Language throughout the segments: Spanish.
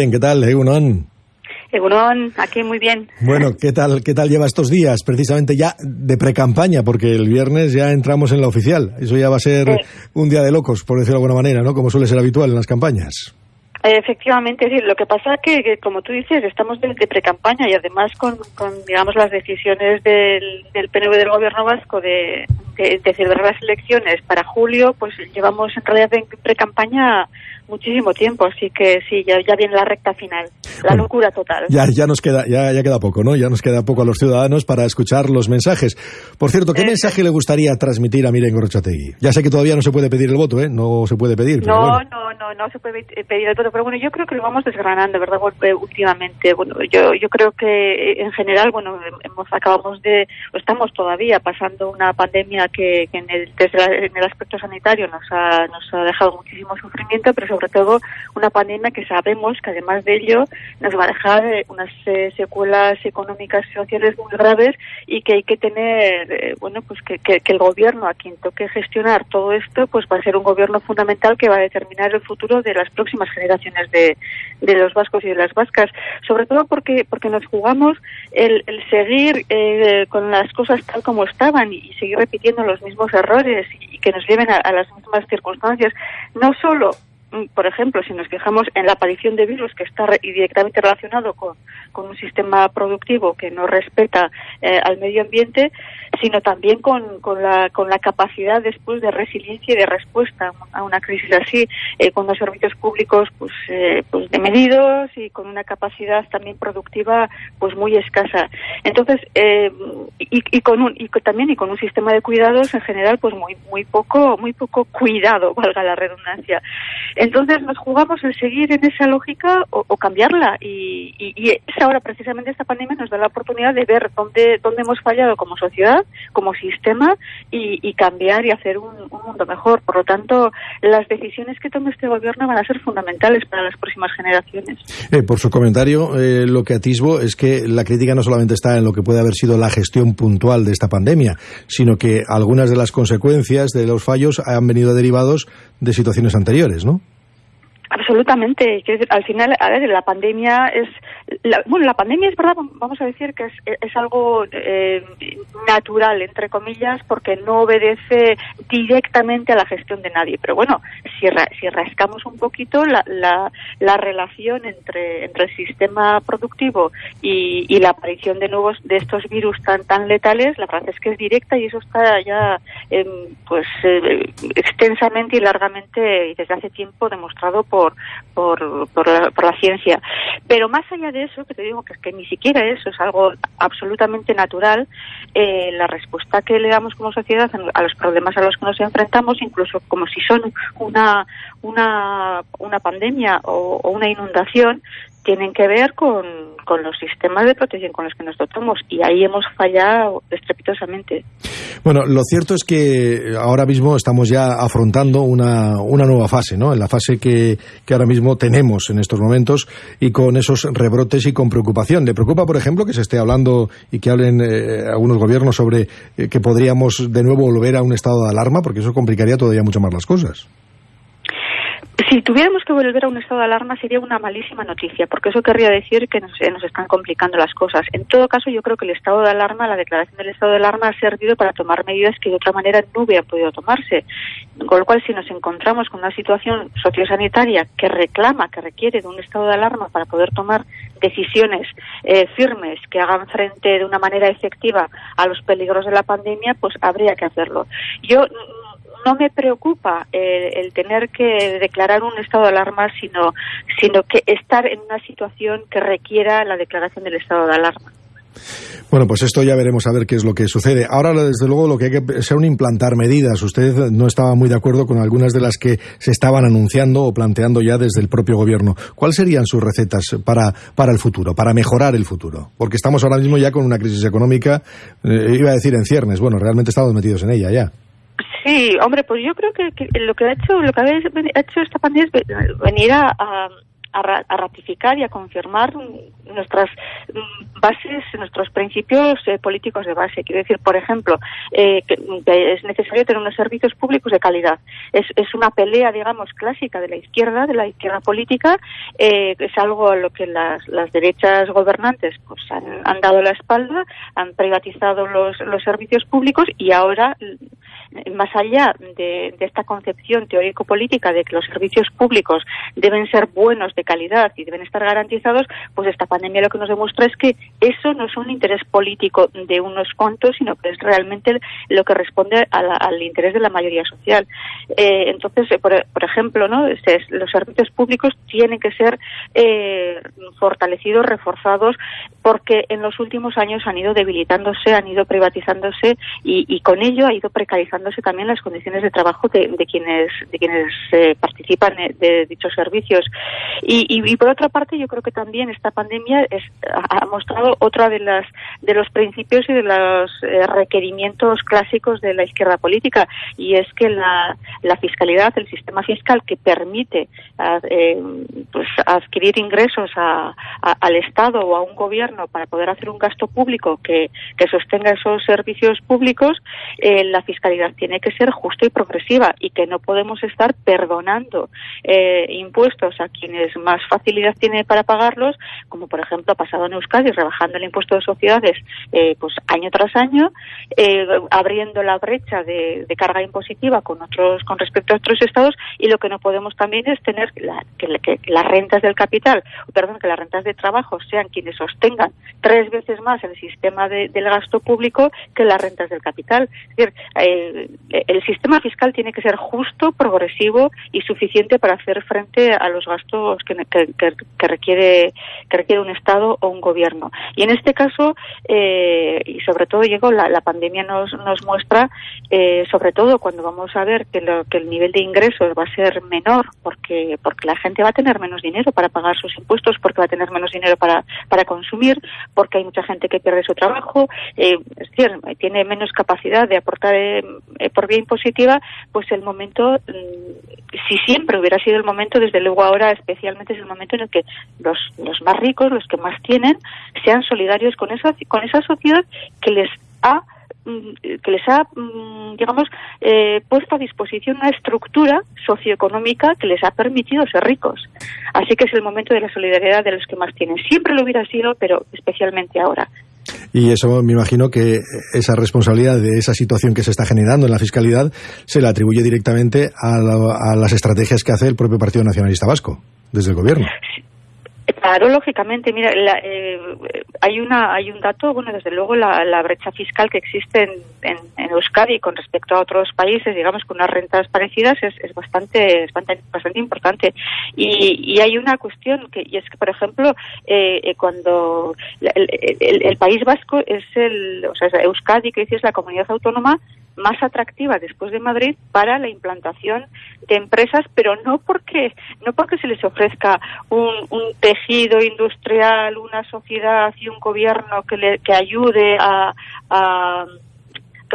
¿Qué tal, Egunon? Egunon, aquí muy bien. Bueno, ¿qué tal, ¿qué tal lleva estos días? Precisamente ya de pre-campaña, porque el viernes ya entramos en la oficial. Eso ya va a ser un día de locos, por decirlo de alguna manera, ¿no? Como suele ser habitual en las campañas. Efectivamente, lo que pasa es que, como tú dices, estamos de, pre-campaña y además con, digamos, las decisiones del, del PNV del Gobierno Vasco de, de, celebrar las elecciones para julio, pues llevamos en realidad en pre-campaña muchísimo tiempo, así que sí, ya, ya viene la recta final, la locura total. Ya, ya nos queda, ya, ya queda poco, ¿no? Ya nos queda poco a los ciudadanos para escuchar los mensajes. Por cierto, ¿qué eh, mensaje le gustaría transmitir a Miren Gorrochategui? Ya sé que todavía no se puede pedir el voto, ¿eh? No se puede pedir. no, no, no, se puede pedir el voto, pero bueno, yo creo que lo vamos desgranando, ¿verdad? Eh, últimamente, bueno, yo, yo creo que en general, bueno, hemos acabamos de, estamos todavía pasando una pandemia que, en, el, desde en el aspecto sanitario nos ha, nos ha dejado muchísimo sufrimiento, pero sobre todo una pandemia que sabemos que además de ello nos va a dejar eh, unas eh, secuelas económicas y sociales muy graves y que hay que tener, eh, bueno, pues que, que, el gobierno a quien toque gestionar todo esto, pues va a ser un gobierno fundamental que va a determinar el futuro de las próximas generaciones de, de los vascos y de las vascas, sobre todo porque porque nos jugamos el, el seguir con las cosas tal como estaban y, seguir repitiendo los mismos errores y, que nos lleven a las mismas circunstancias, no solo por ejemplo, si nos fijamos en la aparición de virus que está directamente relacionado con, un sistema productivo que no respeta eh, al medio ambiente, sino también con, con, la, con la capacidad después de resiliencia y de respuesta a una crisis así, eh, con los servicios públicos pues, eh, pues de medidos y con una capacidad también productiva pues muy escasa. Entonces, y, y, con un, y también y con un sistema de cuidados en general pues muy muy poco muy poco cuidado, valga la redundancia. Entonces nos jugamos en seguir en esa lógica o, cambiarla y, y, ahora precisamente esta pandemia nos da la oportunidad de ver dónde, dónde hemos fallado como sociedad, como sistema y, cambiar y hacer un, mundo mejor. Por lo tanto, las decisiones que tome este gobierno van a ser fundamentales para las próximas generaciones. Eh, por su comentario, eh, lo que atisbo es que la crítica no solamente está en lo que puede haber sido la gestión puntual de esta pandemia, sino que algunas de las consecuencias de los fallos han venido derivados de situaciones anteriores, ¿no? Absolutamente. Al final, a ver, la pandemia es. bueno, la pandemia es verdad, vamos a decir que es, es algo eh, natural, entre comillas, porque no obedece directamente a la gestión de nadie. Pero bueno, si, si rascamos un poquito la, la, la, relación entre, entre el sistema productivo y, y, la aparición de nuevos de estos virus tan tan letales, la verdad es que es directa y eso está ya pues eh, extensamente y largamente y desde hace tiempo demostrado por por, por, la, ciencia. Pero más allá de eso, que te digo que, es que ni siquiera eso es algo absolutamente natural, eh, la respuesta que le damos como sociedad a los problemas a los que nos enfrentamos, incluso como si son una, una, una pandemia o una inundación, tienen que ver con, con, los sistemas de protección con los que nos dotamos y ahí hemos fallado estrepitosamente. Bueno, lo cierto es que ahora mismo estamos ya afrontando una, una nueva fase, ¿no? En la fase que, que, ahora mismo tenemos en estos momentos y con esos rebrotes y con preocupación. ¿Le preocupa, por ejemplo, que se esté hablando y que hablen eh, algunos gobiernos sobre eh, que podríamos de nuevo volver a un estado de alarma? Porque eso complicaría todavía mucho más las cosas. Si tuviéramos que volver a un estado de alarma sería una malísima noticia, porque eso querría decir que nos, nos, están complicando las cosas. En todo caso, yo creo que el estado de alarma, la declaración del estado de alarma ha servido para tomar medidas que de otra manera no hubieran podido tomarse. Con lo cual, si nos encontramos con una situación sociosanitaria que reclama, que requiere de un estado de alarma para poder tomar decisiones eh, firmes que hagan frente de una manera efectiva a los peligros de la pandemia, pues habría que hacerlo. Yo no me preocupa eh, el tener que declarar un estado de alarma, sino, sino que estar en una situación que requiera la declaración del estado de alarma. Bueno, pues esto ya veremos a ver qué es lo que sucede. Ahora, desde luego, lo que hay que un implantar medidas. Usted no estaba muy de acuerdo con algunas de las que se estaban anunciando o planteando ya desde el propio gobierno. ¿Cuáles serían sus recetas para, para el futuro, para mejorar el futuro? Porque estamos ahora mismo ya con una crisis económica, eh, iba a decir en ciernes. Bueno, realmente estamos metidos en ella ya. Sí, hombre, pues yo creo que, lo que ha hecho lo que ha hecho esta pandemia es venir a, a, ratificar y a confirmar nuestras bases, nuestros principios eh, políticos de base. Quiero decir, por ejemplo, eh, que, es necesario tener unos servicios públicos de calidad. Es, es, una pelea, digamos, clásica de la izquierda, de la izquierda política. Eh, es algo a lo que las, las derechas gobernantes pues han, dado la espalda, han privatizado los, los servicios públicos y ahora más allá de, esta concepción teórico-política de que los servicios públicos deben ser buenos, de calidad y deben estar garantizados, pues esta pandemia lo que nos demuestra es que eso no es un interés político de unos cuantos, sino que es realmente lo que responde al interés de la mayoría social. Eh, entonces, eh, por, ejemplo, ¿no? los servicios públicos tienen que ser eh, fortalecidos, reforzados, porque en los últimos años han ido debilitándose, han ido privatizándose y, y con ello ha ido precarizando también las condiciones de trabajo de, quienes de quienes eh, participan de dichos servicios y, por otra parte yo creo que también esta pandemia ha mostrado otra de las de los principios y de los eh, requerimientos clásicos de la izquierda política y es que la, fiscalidad el sistema fiscal que permite eh, pues adquirir ingresos al Estado o a un gobierno para poder hacer un gasto público que, sostenga esos servicios públicos la fiscalidad tiene que ser justa y progresiva y que no podemos estar perdonando eh, impuestos a quienes más facilidad tienen para pagarlos, como por ejemplo ha pasado en Euskadi, rebajando el impuesto de sociedades eh, pues año tras año, eh, abriendo la brecha de, carga impositiva con otros con respecto a otros estados y lo que no podemos también es tener que, las rentas del capital, perdón, que las rentas de trabajo sean quienes sostengan tres veces más el sistema del gasto público que las rentas del capital. Es decir, el sistema fiscal tiene que ser justo, progresivo y suficiente para hacer frente a los gastos que, requiere que requiere un Estado o un gobierno. Y en este caso, eh, y sobre todo, llegó la, pandemia nos, nos muestra, eh, sobre todo cuando vamos a ver que, lo, que el nivel de ingresos va a ser menor, porque, porque la gente va a tener menos dinero para pagar sus impuestos, porque va a tener menos dinero para, para consumir, porque hay mucha gente que pierde su trabajo, eh, es decir, tiene menos capacidad de aportar eh, por vía impositiva, pues el momento, mm, si siempre hubiera sido el momento, desde luego ahora especialmente es el momento en el que los, los más ricos, los que más tienen, sean solidarios con esa, con esa sociedad que les ha mm, que les ha, mm, digamos, eh, puesto a disposición una estructura socioeconómica que les ha permitido ser ricos. Así que es el momento de la solidaridad de los que más tienen. Siempre lo hubiera sido, pero especialmente ahora. Y eso me imagino que esa responsabilidad de esa situación que se está generando en la fiscalidad se la atribuye directamente a, las estrategias que hace el propio Partido Nacionalista Vasco desde el gobierno. Claro, lógicamente. Mira, eh, hay una hay un dato, bueno, desde luego la, brecha fiscal que existe en, en, Euskadi con respecto a otros países, digamos, con unas rentas parecidas, es, es bastante, bastante bastante importante. Y, y, hay una cuestión que es que, por ejemplo, eh, eh cuando el, el, País Vasco es el, o sea, Euskadi, que es la comunidad autónoma más atractiva después de Madrid para la implantación de empresas, pero no porque no porque se les ofrezca un, tejido industrial, una sociedad y un gobierno que, le, que ayude a, a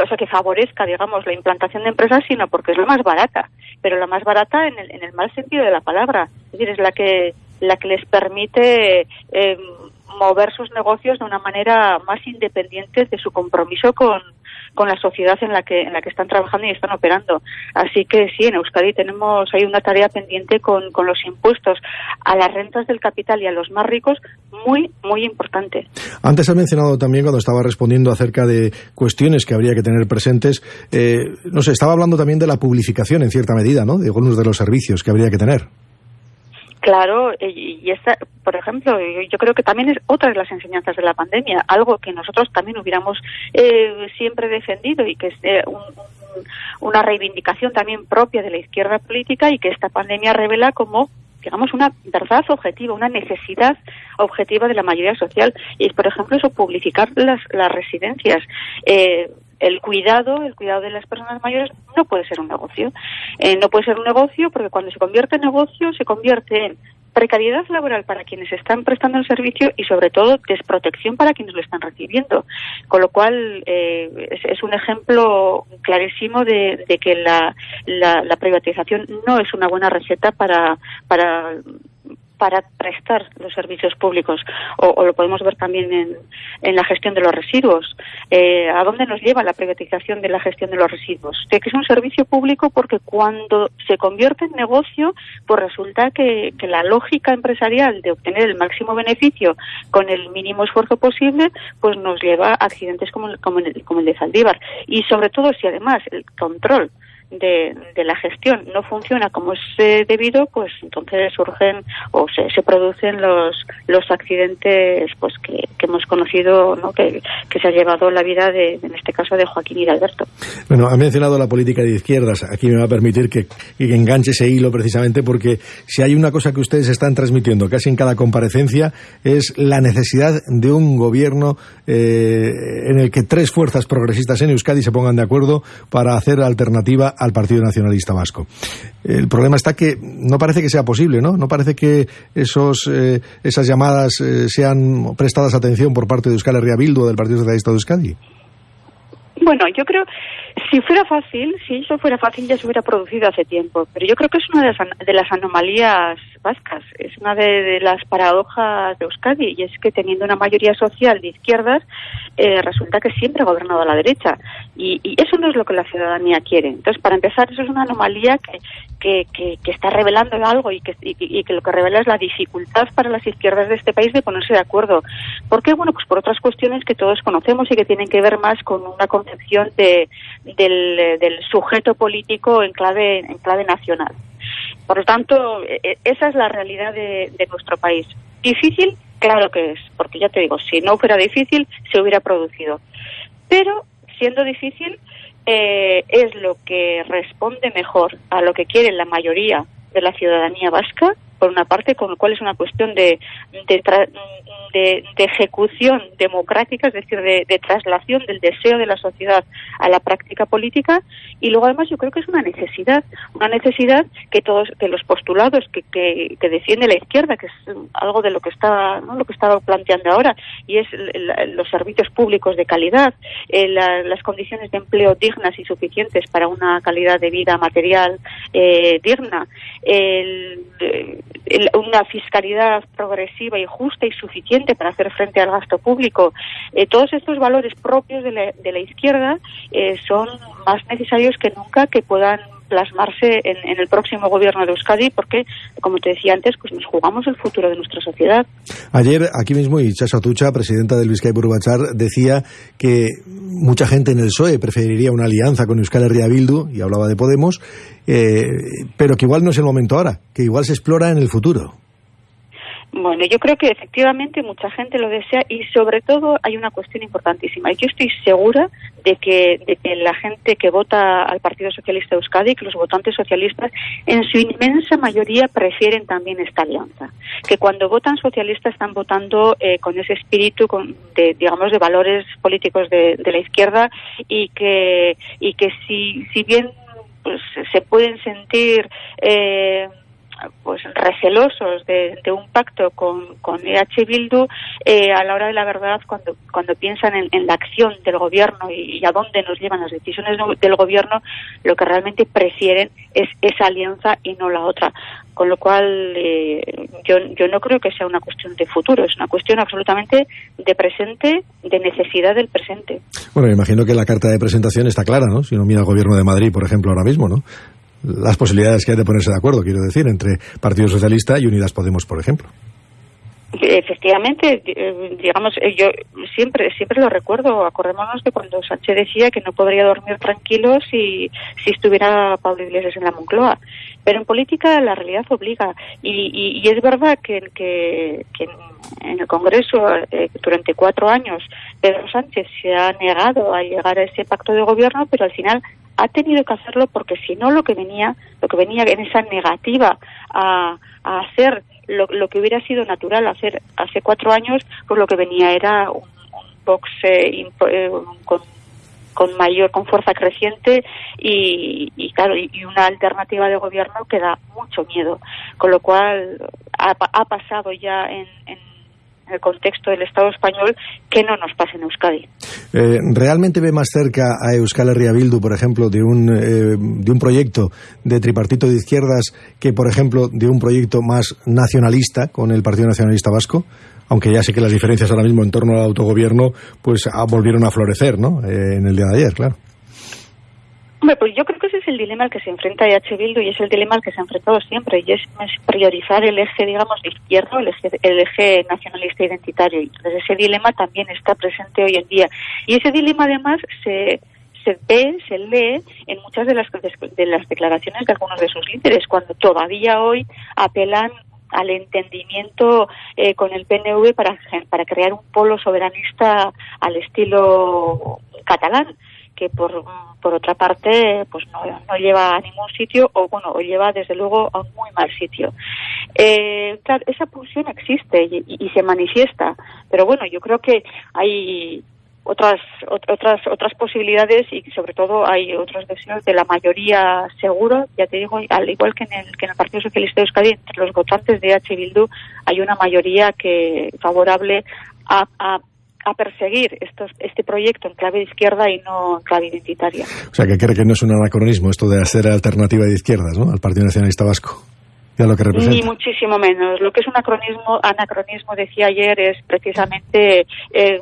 o sea, que favorezca, digamos, la implantación de empresas, sino porque es la más barata, pero la más barata en el, en el mal sentido de la palabra, es decir, es la que la que les permite eh, mover sus negocios de una manera más independiente de su compromiso con, con la sociedad en la que en la que están trabajando y están operando. Así que sí, en Euskadi tenemos hay una tarea pendiente con, con los impuestos a las rentas del capital y a los más ricos muy muy importante. Antes ha mencionado también cuando estaba respondiendo acerca de cuestiones que habría que tener presentes, eh, no sé, estaba hablando también de la publificación en cierta medida, ¿no? De algunos de los servicios que habría que tener. Claro, y esta, por ejemplo, yo creo que también es otra de las enseñanzas de la pandemia, algo que nosotros también hubiéramos eh, siempre defendido y que es eh, una reivindicación también propia de la izquierda política y que esta pandemia revela como digamos, una verdad objetiva, una necesidad objetiva de la mayoría social. Y es, por ejemplo, eso, publicitar las, las residencias. Eh, el cuidado, el cuidado de las personas mayores no puede ser un negocio. Eh, no puede ser un negocio porque cuando se convierte en negocio se convierte en precariedad laboral para quienes están prestando el servicio y sobre todo desprotección para quienes lo están recibiendo. Con lo cual eh, es, un ejemplo clarísimo de, que la, la, la, privatización no es una buena receta para, para para prestar los servicios públicos o, lo podemos ver también en, en, la gestión de los residuos. Eh, ¿A dónde nos lleva la privatización de la gestión de los residuos? De que es un servicio público porque cuando se convierte en negocio, pues resulta que, que la lógica empresarial de obtener el máximo beneficio con el mínimo esfuerzo posible, pues nos lleva a accidentes como, como, el, como el de Zaldívar. Y sobre todo si además el control de, la gestión no funciona como es eh, debido, pues entonces surgen o se, producen los, los accidentes pues que, hemos conocido, ¿no? que, que, se ha llevado la vida, de, en este caso, de Joaquín y de Alberto. Bueno, ha mencionado la política de izquierdas. Aquí me va a permitir que, que enganche ese hilo precisamente porque si hay una cosa que ustedes están transmitiendo casi en cada comparecencia es la necesidad de un gobierno eh, en el que tres fuerzas progresistas en Euskadi se pongan de acuerdo para hacer alternativa al Partido Nacionalista Vasco. El problema está que no parece que sea posible, ¿no? No parece que esos, eh, esas llamadas eh, sean prestadas atención por parte de Euskal Herria Bildu o del Partido Socialista de Euskadi. Bueno, yo creo, si fuera fácil, si eso fuera fácil ya se hubiera producido hace tiempo, pero yo creo que es una de las, anomalías vascas, es una de, las paradojas de Euskadi, y es que teniendo una mayoría social de izquierdas, eh, resulta que siempre ha gobernado a la derecha, y, eso no es lo que la ciudadanía quiere. Entonces, para empezar, eso es una anomalía que, que, que, está revelando algo y que, y, que lo que revela es la dificultad para las izquierdas de este país de ponerse de acuerdo. ¿Por qué? Bueno, pues por otras cuestiones que todos conocemos y que tienen que ver más con una concepción de, del, del sujeto político en clave, en clave nacional. Por lo tanto, e, e, esa es la realidad de, de nuestro país. ¿Difícil? Claro que es, porque ya te digo, si no fuera difícil, se hubiera producido. Pero, siendo difícil, eh, es lo que responde mejor a lo que quiere la mayoría de la ciudadanía vasca por una parte, con lo cual es una cuestión de, de, ejecución democrática, es decir, de, traslación del deseo de la sociedad a la práctica política, y luego además yo creo que es una necesidad, una necesidad que todos, que los postulados que, que, defiende la izquierda, que es algo de lo que está, ¿no? lo que estaba planteando ahora, y es los servicios públicos de calidad, eh, las condiciones de empleo dignas y suficientes para una calidad de vida material eh, digna, el, una fiscalidad progresiva y justa y suficiente para hacer frente al gasto público. Eh, todos estos valores propios de la, de la izquierda eh, son más necesarios que nunca que puedan plasmarse en, el próximo gobierno de Euskadi porque, como te decía antes, pues nos jugamos el futuro de nuestra sociedad. Ayer, aquí mismo, Ichaso Atucha, presidenta del Vizcay Burbachar, decía que mucha gente en el PSOE preferiría una alianza con Euskal Herria Bildu, y hablaba de Podemos, eh, pero que igual no es el momento ahora, que igual se explora en el futuro. Bueno, yo creo que efectivamente mucha gente lo desea y sobre todo hay una cuestión importantísima. Y yo estoy segura de que, de que la gente que vota al Partido Socialista Euskadi, que los votantes socialistas, en su inmensa mayoría prefieren también esta alianza. Que cuando votan socialistas están votando eh, con ese espíritu con, de, digamos, de valores políticos de, de la izquierda y que, y que si, si bien pues, se pueden sentir eh, pues recelosos de, un pacto con, con EH Bildu eh, a la hora de la verdad cuando cuando piensan en, la acción del gobierno y, a dónde nos llevan las decisiones del gobierno lo que realmente prefieren es esa alianza y no la otra con lo cual eh, yo, yo no creo que sea una cuestión de futuro, es una cuestión absolutamente de presente, de necesidad del presente. Bueno, imagino que la carta de presentación está clara, ¿no? Si uno mira al gobierno de Madrid, por ejemplo, ahora mismo, ¿no? Las posibilidades que hay de ponerse de acuerdo, quiero decir, entre Partido Socialista y Unidas Podemos, por ejemplo. Efectivamente, eh, digamos, eh, yo siempre siempre lo recuerdo. Acordémonos de cuando Sánchez decía que no podría dormir tranquilo si, si estuviera Pablo Iglesias en la Moncloa. Pero en política la realidad obliga. Y, y, es verdad que, que, que en el Congreso eh, durante cuatro años Pedro Sánchez se ha negado a llegar a ese pacto de gobierno, pero al final ha tenido que hacerlo porque si no lo que venía, lo que venía en esa negativa a, a hacer lo, lo, que hubiera sido natural hacer hace cuatro años, pues lo que venía era un, un box eh, con, con mayor, con fuerza creciente y, y claro, y, una alternativa de gobierno que da mucho miedo. Con lo cual ha, ha pasado ya en, en en el contexto del Estado español que no nos pase en Euskadi. Eh, ¿Realmente ve más cerca a Euskal Herria por ejemplo, de un, eh, de un proyecto de tripartito de izquierdas que, por ejemplo, de un proyecto más nacionalista con el Partido Nacionalista Vasco? Aunque ya sé que las diferencias ahora mismo en torno al autogobierno pues ah, volvieron a florecer ¿no? Eh, en el día de ayer, claro. Hombre, pues yo creo que ese es el dilema al que se enfrenta EH Bildu y es el dilema al que se ha enfrentado siempre y es, priorizar el eje, digamos, izquierdo, el eje, el eje nacionalista identitario. Entonces ese dilema también está presente hoy en día. Y ese dilema además se, se ve, se lee en muchas de las, de las declaraciones de algunos de sus líderes, cuando todavía hoy apelan al entendimiento eh, con el PNV para, para crear un polo soberanista al estilo catalán que por, por otra parte pues no, no, lleva a ningún sitio o bueno o lleva desde luego a un muy mal sitio. Eh, claro, esa pulsión existe y, se manifiesta pero bueno yo creo que hay otras otras otras posibilidades y sobre todo hay otros deseos de la mayoría seguro. Ya te digo al igual que en el que en el Partido Socialista de Euskadi entre los votantes de H Bildu hay una mayoría que favorable a, a a perseguir estos, este proyecto en clave de izquierda y no en clave identitaria. O sea, que cree que no es un anacronismo esto de hacer alternativa de izquierdas ¿no? al Partido Nacionalista Vasco. Ya lo que representa. Ni muchísimo menos. Lo que es un anacronismo, anacronismo decía ayer, es precisamente eh,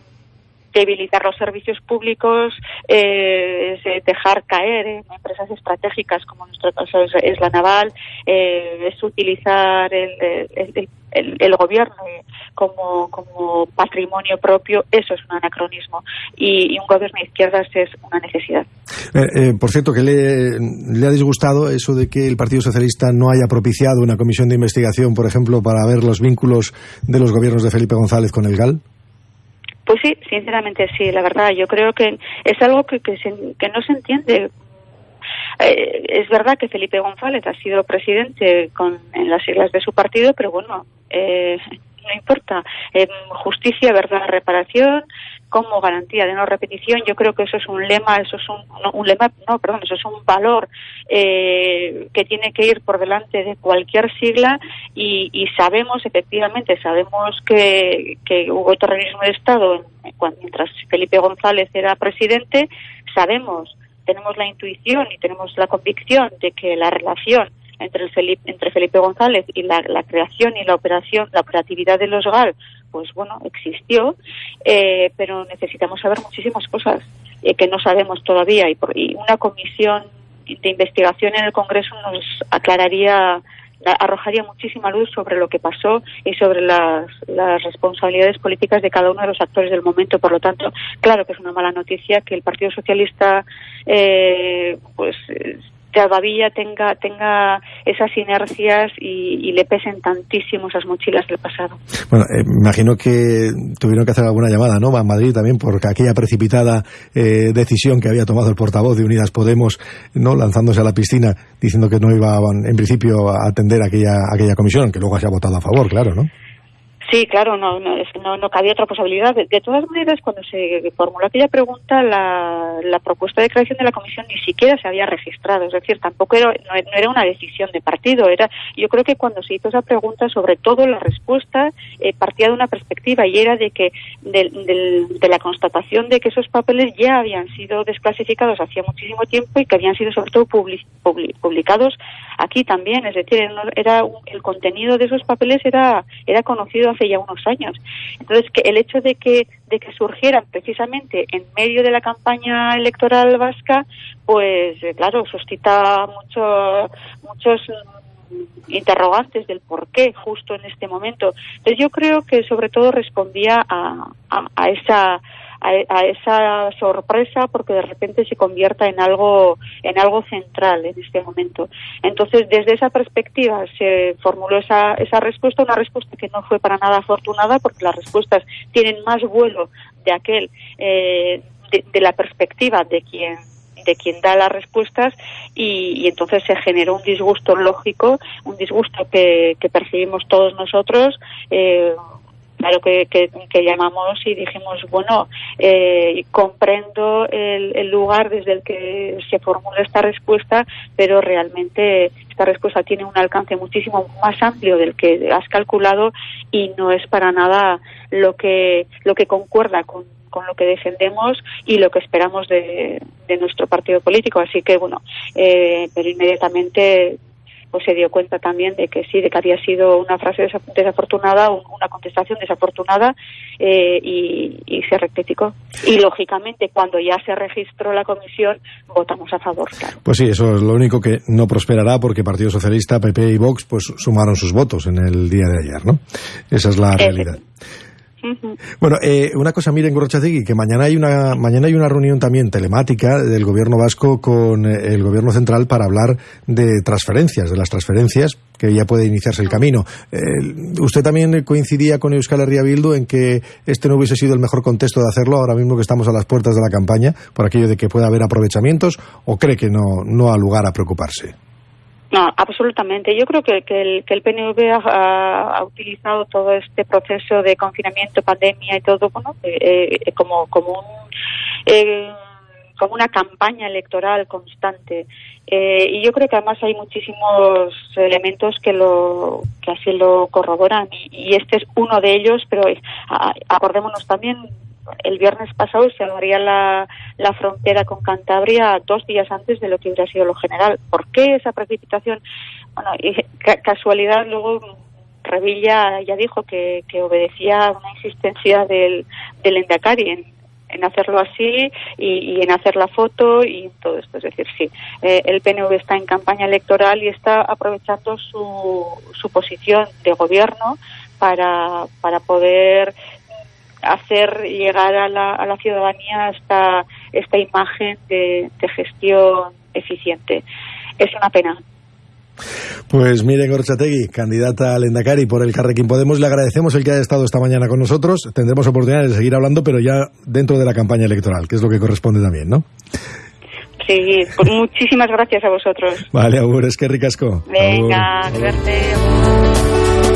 debilitar los servicios públicos, eh, es dejar caer empresas estratégicas, como en nuestro caso es, la naval, eh, es utilizar el, el, gobierno como, como patrimonio propio, eso es un anacronismo. Y, un gobierno de izquierdas es una necesidad. Eh, eh, por cierto, que le, le, ha disgustado eso de que el Partido Socialista no haya propiciado una comisión de investigación, por ejemplo, para ver los vínculos de los gobiernos de Felipe González con el GAL? Pues sí, sinceramente sí, la verdad. Yo creo que es algo que, que, se, que no se entiende eh, es verdad que Felipe González ha sido presidente con, en las siglas de su partido, pero bueno, eh, no importa. Eh, justicia, verdad, reparación, como garantía de no repetición. Yo creo que eso es un lema, eso es un, un lema, no, perdón, eso es un valor eh, que tiene que ir por delante de cualquier sigla y, y sabemos, efectivamente, sabemos que, que hubo terrorismo de Estado cuando, mientras Felipe González era presidente, sabemos tenemos la intuición y tenemos la convicción de que la relación entre, el Felipe, entre Felipe González y la, la, creación y la operación, la operatividad de los GAL, pues bueno, existió, eh, pero necesitamos saber muchísimas cosas eh, que no sabemos todavía y, por, y una comisión de investigación en el Congreso nos aclararía arrojaría muchísima luz sobre lo que pasó y sobre las, las, responsabilidades políticas de cada uno de los actores del momento. Por lo tanto, claro que es una mala noticia que el Partido Socialista eh, pues todavía tenga, tenga esas inercias y, le pesen tantísimo esas mochilas del pasado. Bueno, eh, imagino que tuvieron que hacer alguna llamada, ¿no? A Madrid también por aquella precipitada eh, decisión que había tomado el portavoz de Unidas Podemos, ¿no? Lanzándose a la piscina diciendo que no iba, en principio, a atender aquella, aquella comisión, que luego se ha votado a favor, claro, ¿no? Sí, claro, no, no, no, no cabía otra posibilidad. De, todas maneras, cuando se formuló aquella pregunta, la, la, propuesta de creación de la comisión ni siquiera se había registrado. Es decir, tampoco era, no, no, era una decisión de partido. Era, yo creo que cuando se hizo esa pregunta, sobre todo la respuesta eh, partía de una perspectiva y era de que de, de, de, la constatación de que esos papeles ya habían sido desclasificados hacía muchísimo tiempo y que habían sido sobre todo public, public, publicados aquí también. Es decir, era, el contenido de esos papeles era, era conocido hace ya unos años. Entonces, que el hecho de que, de que surgieran precisamente en medio de la campaña electoral vasca, pues eh, claro, suscita mucho, muchos interrogantes del por qué justo en este momento. Entonces yo creo que sobre todo respondía a, a, a esa a, a, esa sorpresa porque de repente se convierta en algo en algo central en este momento. Entonces, desde esa perspectiva se formuló esa, esa respuesta, una respuesta que no fue para nada afortunada porque las respuestas tienen más vuelo de aquel eh, de, la perspectiva de quien de quien da las respuestas y, y, entonces se generó un disgusto lógico, un disgusto que, que percibimos todos nosotros, eh, claro que, llamamos y dijimos, bueno, eh, comprendo el, el, lugar desde el que se formula esta respuesta, pero realmente esta respuesta tiene un alcance muchísimo más amplio del que has calculado y no es para nada lo que, lo que concuerda con con lo que defendemos y lo que esperamos de, de nuestro partido político. Así que, bueno, eh, pero inmediatamente pues se dio cuenta también de que sí, de que había sido una frase desafortunada, una contestación desafortunada eh, y, se rectificó. Y lógicamente, cuando ya se registró la comisión, votamos a favor. Pues sí, eso es lo único que no prosperará porque Partido Socialista, PP y Vox pues sumaron sus votos en el día de ayer, ¿no? Esa es la realidad. Bueno, eh, una cosa, miren, Gorrochategui, que mañana hay una mañana hay una reunión también telemática del gobierno vasco con eh, el gobierno central para hablar de transferencias, de las transferencias, que ya puede iniciarse el camino. Eh, ¿Usted también coincidía con Euskal Herria Bildu en que este no hubiese sido el mejor contexto de hacerlo ahora mismo que estamos a las puertas de la campaña, por aquello de que pueda haber aprovechamientos, o cree que no, no ha lugar a preocuparse? No, absolutamente. Yo creo que, que, el, que el PNV ha, ha, utilizado todo este proceso de confinamiento, pandemia y todo, eh, eh, como, como un. Eh, como una campaña electoral constante eh, y yo creo que además hay muchísimos elementos que lo que así lo corroboran y, y este es uno de ellos pero acordémonos también el viernes pasado se abriría la, la frontera con Cantabria dos días antes de lo que hubiera sido lo general. ¿Por qué esa precipitación? Bueno, y casualidad luego Revilla ya dijo que, que obedecía una insistencia del, del Endacari en, en hacerlo así y, y, en hacer la foto y todo esto. Es decir, sí, eh, el PNV está en campaña electoral y está aprovechando su, su posición de gobierno para, para poder hacer llegar a la, a la ciudadanía esta, esta imagen de, gestión eficiente. Es una pena. Pues miren, Gorchategui, candidata al Endacari por el Carrequín Podemos, le agradecemos el que haya estado esta mañana con nosotros. Tendremos oportunidad de seguir hablando, pero ya dentro de la campaña electoral, que es lo que corresponde también, ¿no? Sí, pues muchísimas gracias a vosotros. Vale, Agur, es que ricasco. Venga, suerte.